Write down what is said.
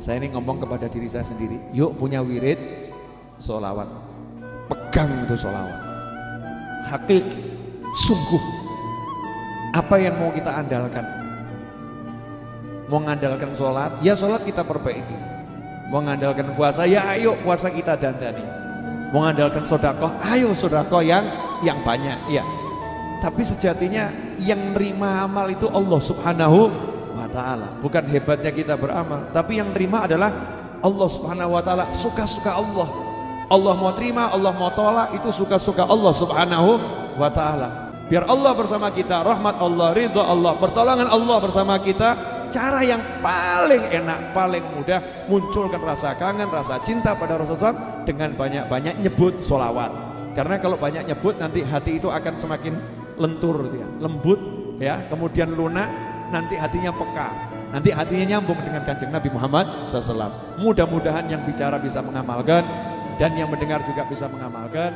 Saya ini ngomong kepada diri saya sendiri, yuk punya wirid solawat. Pegang itu solawat. Hakik, sungguh. Apa yang mau kita andalkan? Mau mengandalkan sholat, ya sholat kita perbaiki. Mau mengandalkan puasa, ya ayo puasa kita dandani. Mau mengandalkan sodakoh, ayo sodakoh yang yang banyak. Ya. Tapi sejatinya yang nerima amal itu Allah subhanahu ta'ala. Bukan hebatnya kita beramal tapi yang terima adalah Allah subhanahu wa ta'ala. Suka-suka Allah. Allah mau terima, Allah mau tolak itu suka-suka Allah subhanahu wa ta'ala. Biar Allah bersama kita, rahmat Allah, ridho Allah pertolongan Allah bersama kita cara yang paling enak, paling mudah munculkan rasa kangen, rasa cinta pada Rasulullah dengan banyak-banyak nyebut solawat karena kalau banyak nyebut nanti hati itu akan semakin lentur ya, lembut ya, kemudian lunak nanti hatinya peka. Nanti hatinya nyambung dengan kanjeng Nabi Muhammad SAW mudah-mudahan yang bicara bisa mengamalkan dan yang mendengar juga bisa mengamalkan